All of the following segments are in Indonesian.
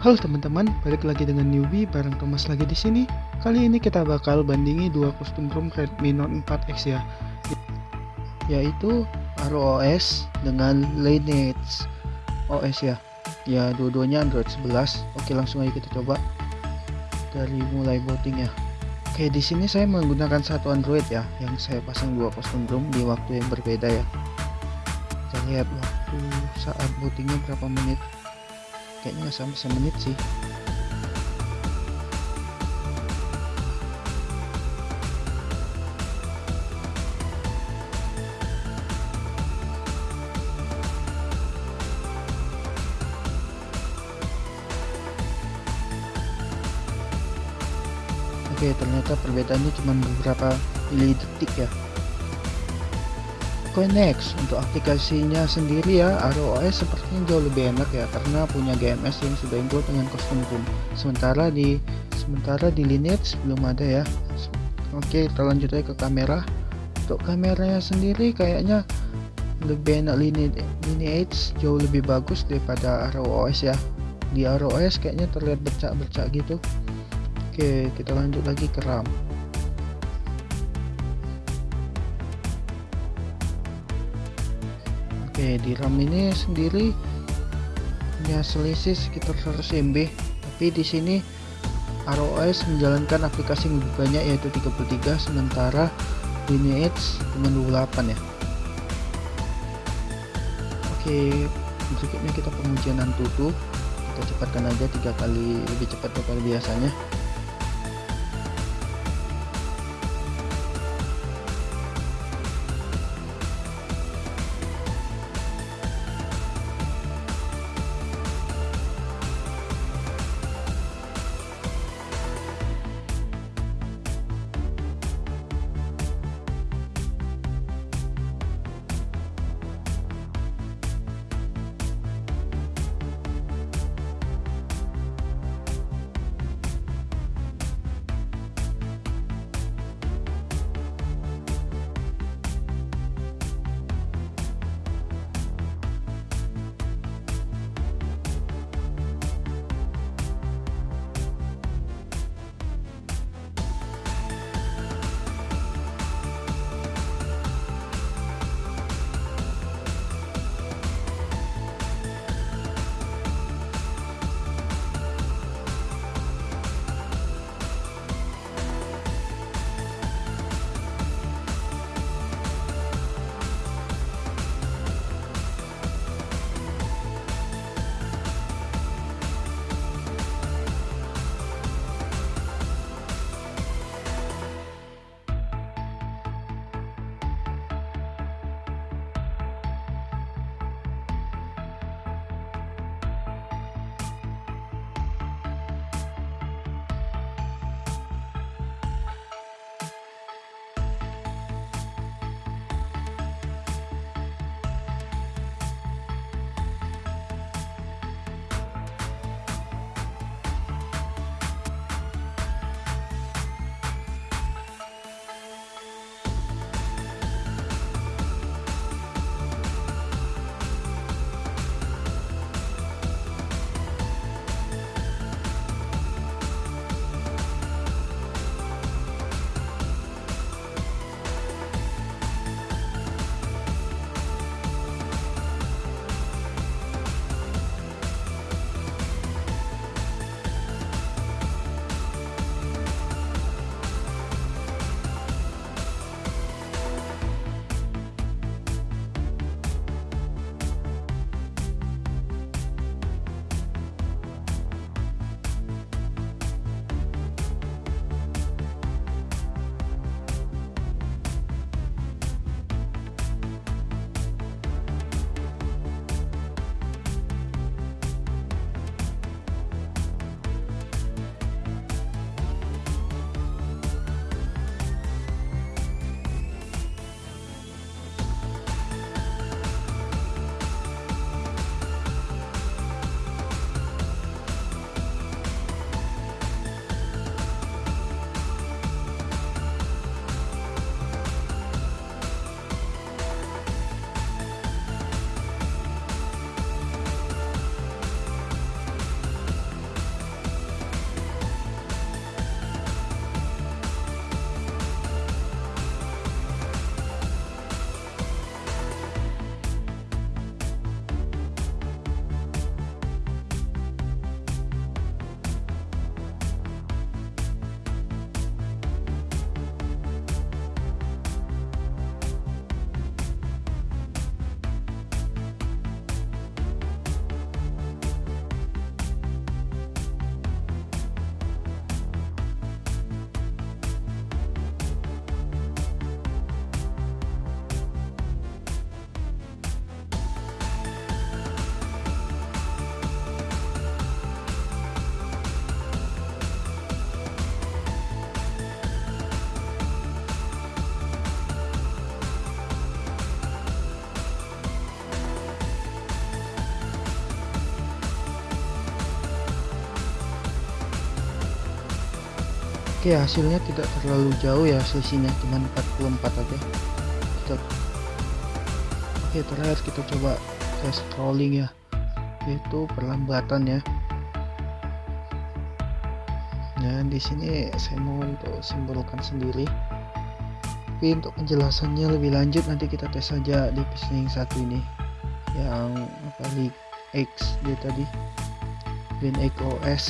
Halo teman-teman, balik lagi dengan newbie bareng Thomas lagi di sini. Kali ini kita bakal bandingi dua kostum ROM Redmi Note 4X ya. Yaitu ROS dengan Lineage OS ya. Ya, dua-duanya Android 11. Oke, langsung aja kita coba dari mulai voting ya. Oke, di sini saya menggunakan satu Android ya, yang saya pasang dua kostum ROM di waktu yang berbeda ya. Kita lihat waktu saat votingnya berapa menit kayaknya nggak sampai semenit sih. Oke ternyata perbedaannya cuma beberapa milidetik ya Next untuk aplikasinya sendiri ya ROS sepertinya jauh lebih enak ya karena punya GMS yang sudah include dengan custom room sementara di sementara di lineage belum ada ya. Oke kita lanjut aja ke kamera. Untuk kameranya sendiri kayaknya lebih enak lineage jauh lebih bagus daripada ROS ya. Di ROS kayaknya terlihat bercak-bercak gitu. Oke kita lanjut lagi ke RAM Oke di RAM ini sendiri punya selisih sekitar 100 MB tapi di sini ROS menjalankan aplikasi yang lebih banyak yaitu 33 sementara Lineage cuma 28 ya. Oke berikutnya kita pengujian Antutu. Kita cepatkan aja tiga kali lebih cepat daripada biasanya Oke hasilnya tidak terlalu jauh ya selisihnya cuma 44 aja. Kita Oke terakhir kita coba tes scrolling ya yaitu perlambatan ya. Dan di sini saya mau untuk simbolkan sendiri. Tapi untuk penjelasannya lebih lanjut nanti kita tes saja di yang satu ini. Yang apa X dia tadi. Win X OS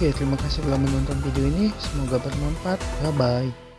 Oke, terima kasih telah menonton video ini. Semoga bermanfaat. Bye bye.